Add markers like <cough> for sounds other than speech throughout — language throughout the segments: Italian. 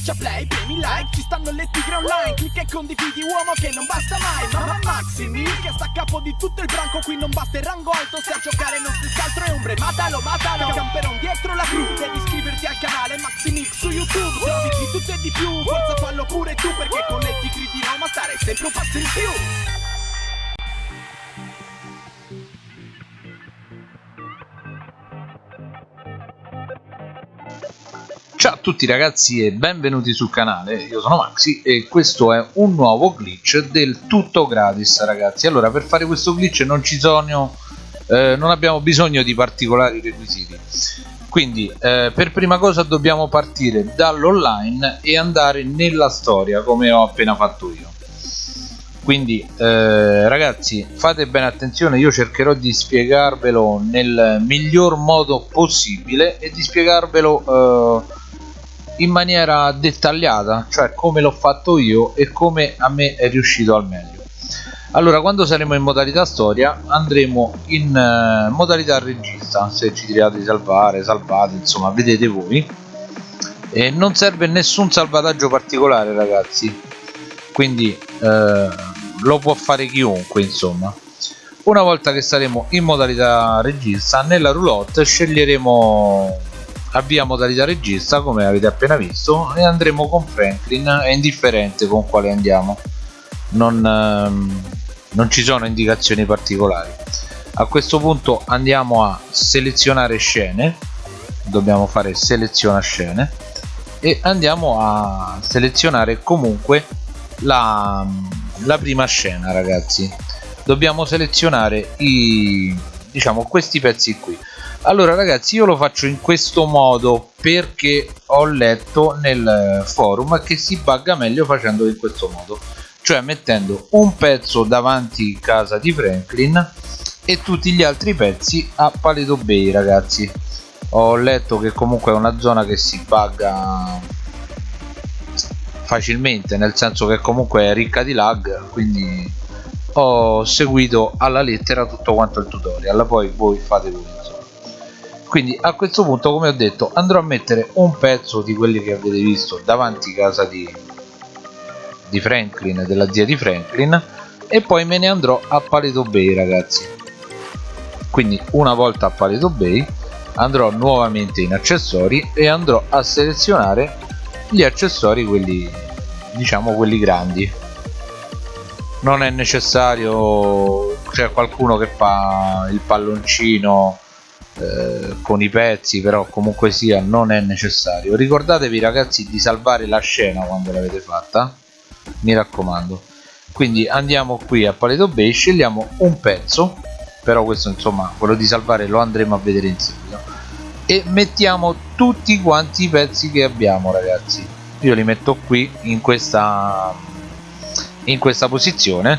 Schiaccia play, premi like, ci stanno le tigre online Clicca e condividi uomo che non basta mai Mamma Maximi che sta a capo di tutto il branco Qui non basta il rango alto, se a giocare non si altro è ombre Matalo, matalo, camperon dietro la cru Devi iscriverti al canale Maximix su YouTube Trovi di tutto e di più, forza fallo pure tu Perché con le tigri di Roma stare sempre un passo in più Ciao a tutti ragazzi e benvenuti sul canale, io sono Maxi e questo è un nuovo glitch del tutto gratis ragazzi. Allora per fare questo glitch non ci sono, eh, non abbiamo bisogno di particolari requisiti. Quindi eh, per prima cosa dobbiamo partire dall'online e andare nella storia come ho appena fatto io. Quindi eh, ragazzi fate bene attenzione io cercherò di spiegarvelo nel miglior modo possibile e di spiegarvelo eh, in maniera dettagliata cioè come l'ho fatto io e come a me è riuscito al meglio. Allora quando saremo in modalità storia andremo in uh, modalità regista se ci tirate di salvare salvate insomma vedete voi. E non serve nessun salvataggio particolare ragazzi. Quindi uh, lo può fare chiunque insomma. Una volta che saremo in modalità regista nella roulotte sceglieremo avvia modalità regista come avete appena visto e andremo con Franklin è indifferente con quale andiamo. Non, ehm, non ci sono indicazioni particolari. A questo punto andiamo a selezionare scene. Dobbiamo fare seleziona scene. E andiamo a selezionare comunque la, la prima scena ragazzi. Dobbiamo selezionare i diciamo questi pezzi qui allora ragazzi io lo faccio in questo modo perché ho letto nel forum che si bugga meglio facendo in questo modo. Cioè mettendo un pezzo davanti casa di Franklin e tutti gli altri pezzi a Paleto Bay ragazzi. Ho letto che comunque è una zona che si bugga facilmente nel senso che comunque è ricca di lag quindi ho seguito alla lettera tutto quanto il tutorial. Poi voi fate voi quindi a questo punto come ho detto andrò a mettere un pezzo di quelli che avete visto davanti casa di, di Franklin della zia di Franklin e poi me ne andrò a Paleto Bay ragazzi. Quindi una volta a Paleto Bay andrò nuovamente in accessori e andrò a selezionare gli accessori quelli diciamo quelli grandi. Non è necessario c'è qualcuno che fa il palloncino eh, con i pezzi però comunque sia non è necessario. Ricordatevi ragazzi di salvare la scena quando l'avete fatta. Mi raccomando. Quindi andiamo qui a Paleto Bay scegliamo un pezzo però questo insomma quello di salvare lo andremo a vedere in seguito. E mettiamo tutti quanti i pezzi che abbiamo ragazzi. Io li metto qui in questa in questa posizione.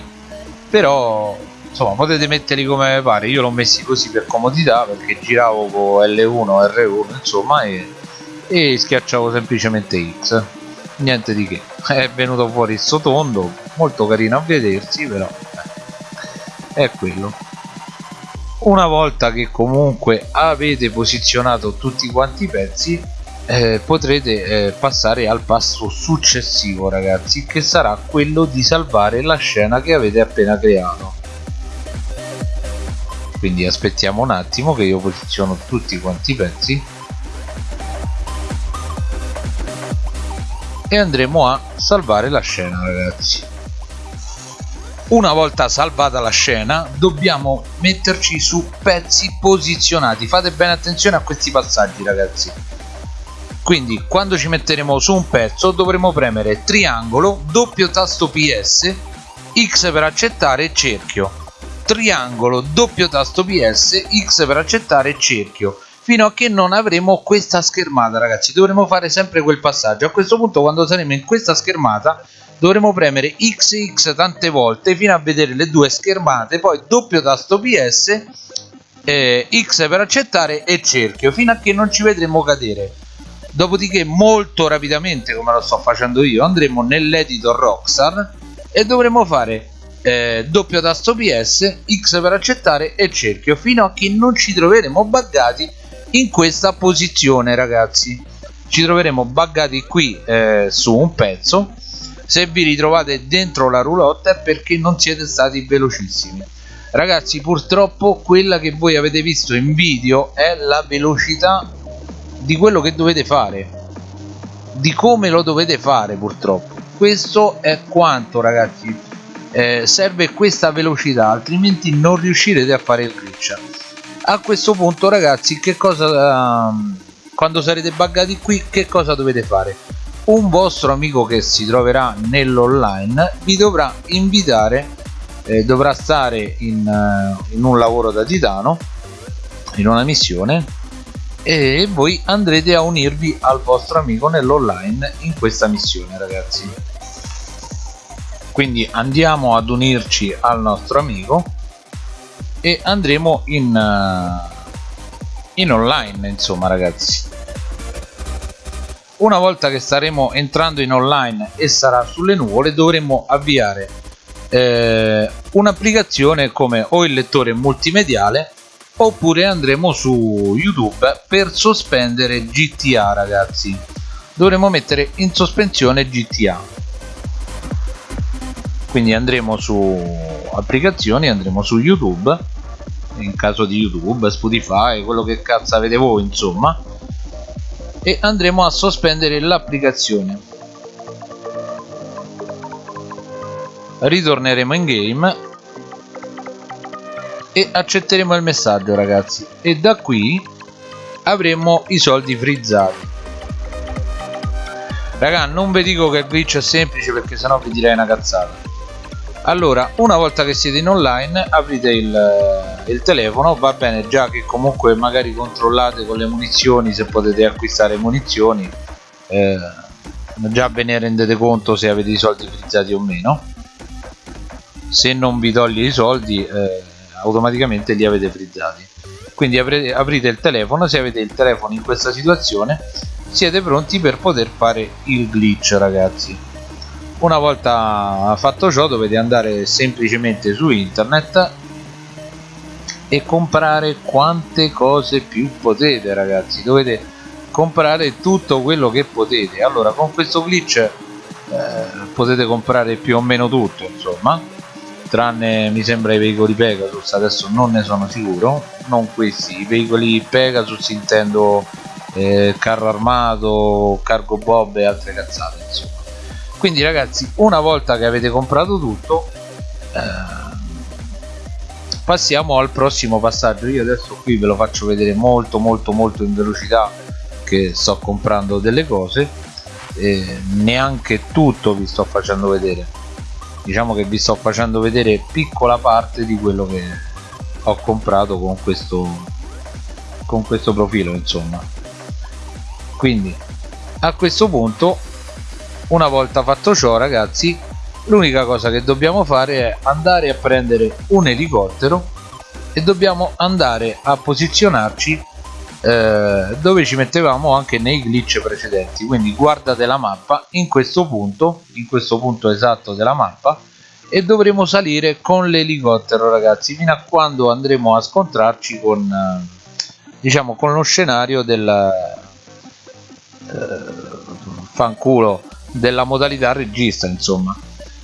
Però insomma potete metterli come pare. Io l'ho messi così per comodità perché giravo con L1 R1 insomma e, e schiacciavo semplicemente X. Niente di che. <laughs> È venuto fuori il sotondo molto carino a vedersi però eh, è quello. Una volta che comunque avete posizionato tutti quanti i pezzi eh, potrete eh, passare al passo successivo ragazzi che sarà quello di salvare la scena che avete appena creato quindi aspettiamo un attimo che io posiziono tutti quanti i pezzi. E andremo a salvare la scena ragazzi. Una volta salvata la scena dobbiamo metterci su pezzi posizionati. Fate bene attenzione a questi passaggi ragazzi. Quindi quando ci metteremo su un pezzo dovremo premere triangolo doppio tasto ps x per accettare cerchio triangolo doppio tasto ps x per accettare cerchio fino a che non avremo questa schermata ragazzi. Dovremo fare sempre quel passaggio. A questo punto quando saremo in questa schermata dovremo premere xx tante volte fino a vedere le due schermate poi doppio tasto ps eh, x per accettare e cerchio fino a che non ci vedremo cadere. Dopodiché molto rapidamente come lo sto facendo io andremo nell'editor rockstar e dovremo fare eh, doppio tasto PS, X per accettare e cerchio. Fino a che non ci troveremo buggati in questa posizione ragazzi. Ci troveremo buggati qui eh, su un pezzo. Se vi ritrovate dentro la roulotte è perché non siete stati velocissimi. Ragazzi purtroppo quella che voi avete visto in video è la velocità di quello che dovete fare. Di come lo dovete fare purtroppo. Questo è quanto ragazzi eh, serve questa velocità altrimenti non riuscirete a fare il glitch. A questo punto ragazzi che cosa uh, quando sarete buggati qui che cosa dovete fare? Un vostro amico che si troverà nell'online vi dovrà invitare eh, dovrà stare in, uh, in un lavoro da titano in una missione e voi andrete a unirvi al vostro amico nell'online in questa missione ragazzi quindi andiamo ad unirci al nostro amico e andremo in, uh, in online insomma ragazzi. Una volta che staremo entrando in online e sarà sulle nuvole dovremo avviare eh, un'applicazione come o il lettore multimediale oppure andremo su youtube per sospendere gta ragazzi. Dovremo mettere in sospensione gta quindi andremo su applicazioni andremo su youtube in caso di youtube spotify quello che cazzo avete voi insomma e andremo a sospendere l'applicazione. Ritorneremo in game e accetteremo il messaggio ragazzi. E da qui avremo i soldi frizzati. Raga non vi dico che il glitch è semplice perché sennò vi direi una cazzata allora una volta che siete in online aprite il, il, telefono va bene già che comunque magari controllate con le munizioni se potete acquistare munizioni eh, già ve ne rendete conto se avete i soldi frizzati o meno. Se non vi toglie i soldi eh, automaticamente li avete frizzati. Quindi aprite, aprite il telefono se avete il telefono in questa situazione siete pronti per poter fare il glitch ragazzi una volta fatto ciò dovete andare semplicemente su internet e comprare quante cose più potete ragazzi. Dovete comprare tutto quello che potete. Allora con questo glitch eh, potete comprare più o meno tutto insomma. Tranne mi sembra i veicoli Pegasus. Adesso non ne sono sicuro. Non questi. I veicoli Pegasus intendo eh, carro armato cargo bob e altre cazzate insomma quindi ragazzi una volta che avete comprato tutto eh, passiamo al prossimo passaggio. Io adesso qui ve lo faccio vedere molto molto molto in velocità che sto comprando delle cose e neanche tutto vi sto facendo vedere. Diciamo che vi sto facendo vedere piccola parte di quello che ho comprato con questo con questo profilo insomma. Quindi a questo punto una volta fatto ciò ragazzi l'unica cosa che dobbiamo fare è andare a prendere un elicottero e dobbiamo andare a posizionarci eh, dove ci mettevamo anche nei glitch precedenti. Quindi guardate la mappa in questo punto in questo punto esatto della mappa e dovremo salire con l'elicottero ragazzi fino a quando andremo a scontrarci con eh, diciamo con lo scenario del eh, fanculo della modalità regista insomma.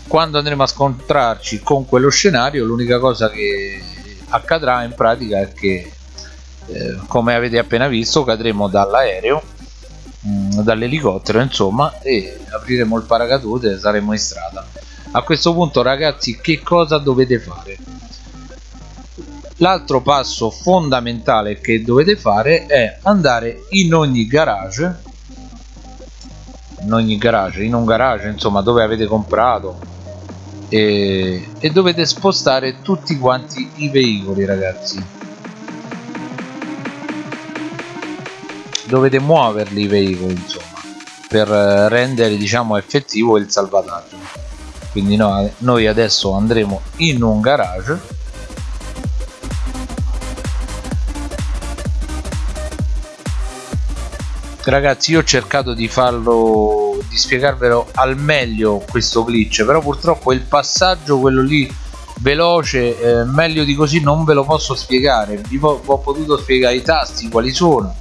Quando andremo a scontrarci con quello scenario l'unica cosa che accadrà in pratica è che eh, come avete appena visto cadremo dall'aereo mm, dall'elicottero insomma e apriremo il paracadute e saremo in strada. A questo punto ragazzi che cosa dovete fare? L'altro passo fondamentale che dovete fare è andare in ogni garage in ogni garage in un garage insomma dove avete comprato. E, e dovete spostare tutti quanti i veicoli ragazzi. Dovete muoverli i veicoli insomma per rendere diciamo effettivo il salvataggio. Quindi no, noi adesso andremo in un garage ragazzi io ho cercato di farlo di spiegarvelo al meglio questo glitch però purtroppo il passaggio quello lì veloce eh, meglio di così non ve lo posso spiegare. Vi ho, ho potuto spiegare i tasti quali sono.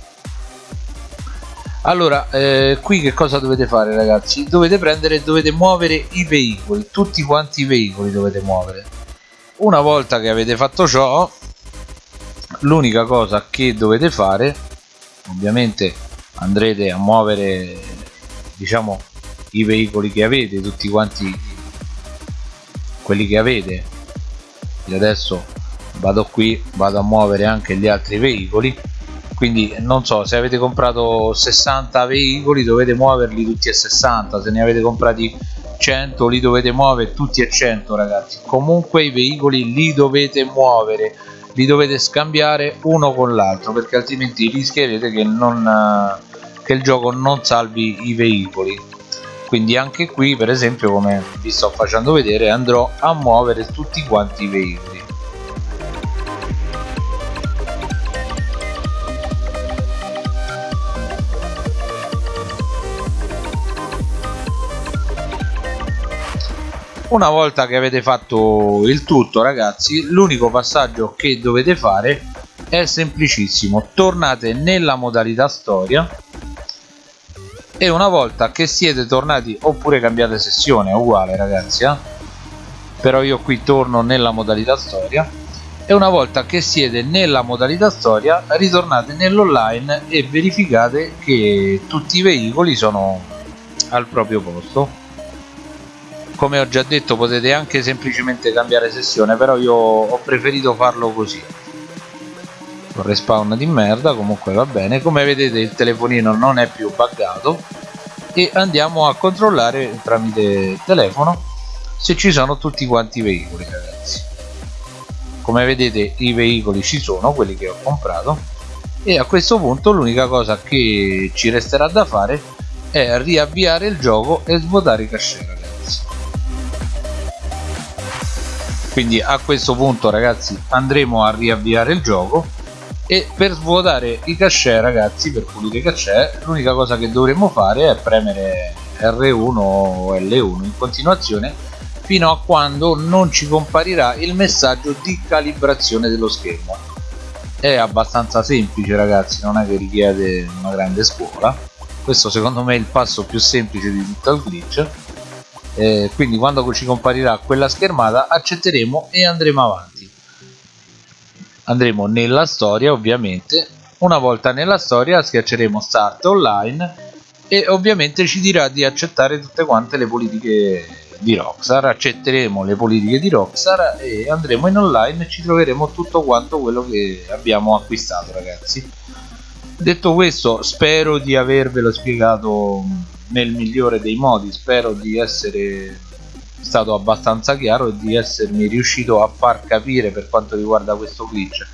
Allora eh, qui che cosa dovete fare ragazzi? Dovete prendere dovete muovere i veicoli tutti quanti i veicoli dovete muovere. Una volta che avete fatto ciò l'unica cosa che dovete fare ovviamente andrete a muovere diciamo i veicoli che avete tutti quanti quelli che avete. Io adesso vado qui vado a muovere anche gli altri veicoli. Quindi non so se avete comprato 60 veicoli dovete muoverli tutti a 60 se ne avete comprati 100 li dovete muovere tutti a 100 ragazzi. Comunque i veicoli li dovete muovere. Li dovete scambiare uno con l'altro perché altrimenti rischierete che, non, che il gioco non salvi i veicoli. Quindi anche qui per esempio come vi sto facendo vedere andrò a muovere tutti quanti i veicoli. Una volta che avete fatto il tutto ragazzi l'unico passaggio che dovete fare è semplicissimo. Tornate nella modalità storia e una volta che siete tornati oppure cambiate sessione è uguale ragazzi eh? però io qui torno nella modalità storia. E una volta che siete nella modalità storia ritornate nell'online e verificate che tutti i veicoli sono al proprio posto. Come ho già detto potete anche semplicemente cambiare sessione però io ho preferito farlo così con respawn di merda comunque va bene. Come vedete il telefonino non è più buggato. E andiamo a controllare tramite telefono se ci sono tutti quanti i veicoli ragazzi. Come vedete i veicoli ci sono quelli che ho comprato. E a questo punto l'unica cosa che ci resterà da fare è riavviare il gioco e svuotare i cashier quindi a questo punto ragazzi andremo a riavviare il gioco e per svuotare i cache ragazzi per pulire i cache l'unica cosa che dovremo fare è premere R1 o L1 in continuazione fino a quando non ci comparirà il messaggio di calibrazione dello schermo. È abbastanza semplice ragazzi non è che richiede una grande scuola. Questo secondo me è il passo più semplice di tutto il glitch. Eh, quindi quando ci comparirà quella schermata accetteremo e andremo avanti andremo nella storia ovviamente. Una volta nella storia schiacceremo start online e ovviamente ci dirà di accettare tutte quante le politiche di Rockstar. Accetteremo le politiche di Rockstar e andremo in online e ci troveremo tutto quanto quello che abbiamo acquistato ragazzi. Detto questo spero di avervelo spiegato nel migliore dei modi. Spero di essere stato abbastanza chiaro e di essermi riuscito a far capire per quanto riguarda questo glitch.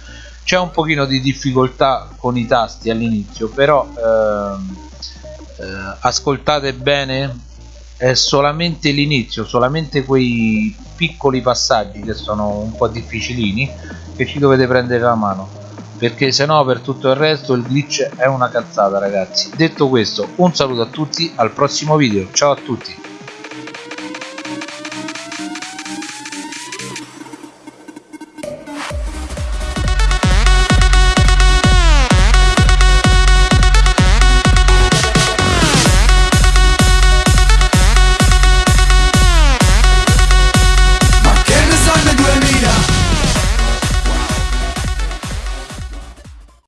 C'è un pochino di difficoltà con i tasti all'inizio però ehm, eh, ascoltate bene è solamente l'inizio solamente quei piccoli passaggi che sono un po' difficilini che ci dovete prendere la mano perché se no per tutto il resto il glitch è una cazzata ragazzi. Detto questo un saluto a tutti al prossimo video. Ciao a tutti